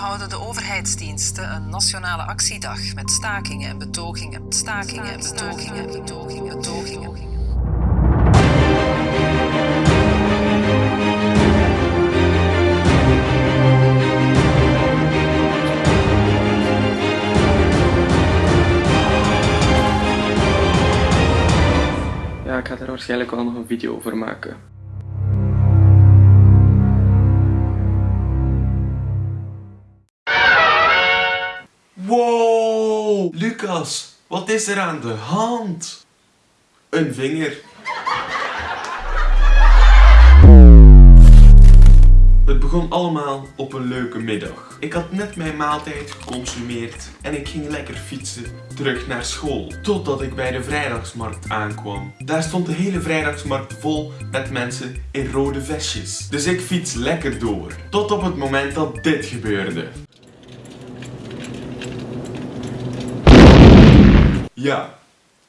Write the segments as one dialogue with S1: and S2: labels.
S1: houden de overheidsdiensten een nationale actiedag met stakingen en betogingen, stakingen en betogingen, betogingen, betogingen.
S2: Ja, ik ga er waarschijnlijk wel nog een video over maken.
S3: Wow! Lucas, wat is er aan de hand? Een vinger. Het begon allemaal op een leuke middag. Ik had net mijn maaltijd geconsumeerd en ik ging lekker fietsen terug naar school. Totdat ik bij de vrijdagsmarkt aankwam. Daar stond de hele vrijdagsmarkt vol met mensen in rode vestjes. Dus ik fiets lekker door. Tot op het moment dat dit gebeurde. Ja,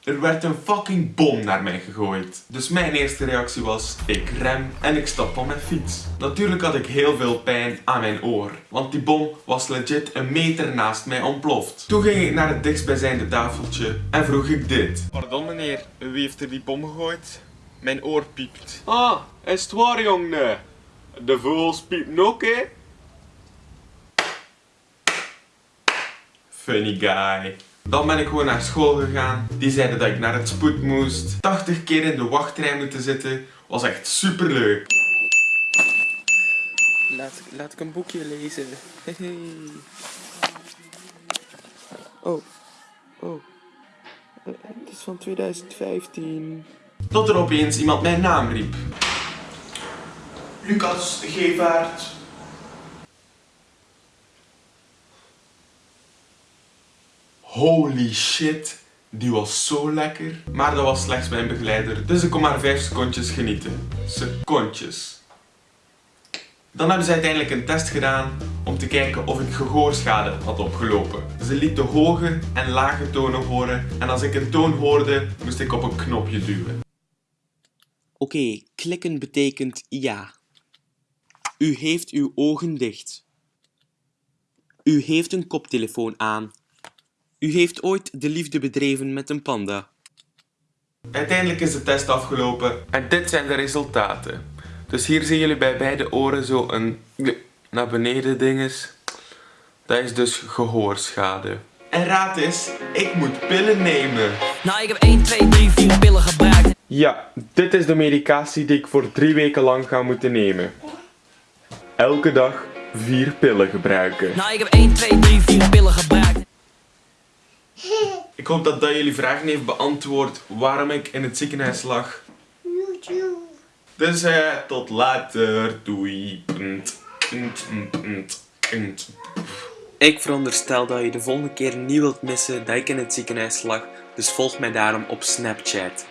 S3: er werd een fucking bom naar mij gegooid. Dus mijn eerste reactie was, ik rem en ik stap van mijn fiets. Natuurlijk had ik heel veel pijn aan mijn oor, want die bom was legit een meter naast mij ontploft. Toen ging ik naar het dichtstbijzijnde tafeltje en vroeg ik dit. Pardon meneer, wie heeft er die bom gegooid? Mijn oor piept. Ah, is het waar jongen? De vogels piepen ook hè? Funny guy. Dan ben ik gewoon naar school gegaan. Die zeiden dat ik naar het spoed moest. 80 keer in de wachtrij moeten zitten. Was echt super leuk.
S2: Laat, laat ik een boekje lezen. Oh, oh. Het is van 2015.
S3: Tot er opeens iemand mijn naam riep. Lucas Gevaert. Holy shit, die was zo lekker. Maar dat was slechts mijn begeleider, dus ik kon maar 5 secondjes genieten. Secondjes. Dan hebben ze uiteindelijk een test gedaan om te kijken of ik gehoorschade had opgelopen. Ze lieten hoge en lage tonen horen en als ik een toon hoorde, moest ik op een knopje duwen.
S4: Oké, klikken betekent ja. U heeft uw ogen dicht. U heeft een koptelefoon aan. U heeft ooit de liefde bedreven met een panda.
S3: Uiteindelijk is de test afgelopen en dit zijn de resultaten. Dus hier zien jullie bij beide oren zo een naar beneden dinges. Dat is dus gehoorschade. En raad eens, ik moet pillen nemen.
S5: Nou, ik heb 1, 2, 3, 4 pillen gebruikt.
S3: Ja, dit is de medicatie die ik voor drie weken lang ga moeten nemen. Elke dag vier pillen gebruiken.
S5: Nou, ik heb 1, 2, 3, 4 pillen gebruikt.
S3: Hoop dat dat jullie vragen heeft beantwoord waarom ik in het ziekenhuis lag. Dus eh, tot later. Doei.
S4: Ik veronderstel dat je de volgende keer niet wilt missen dat ik in het ziekenhuis lag, dus volg mij daarom op Snapchat.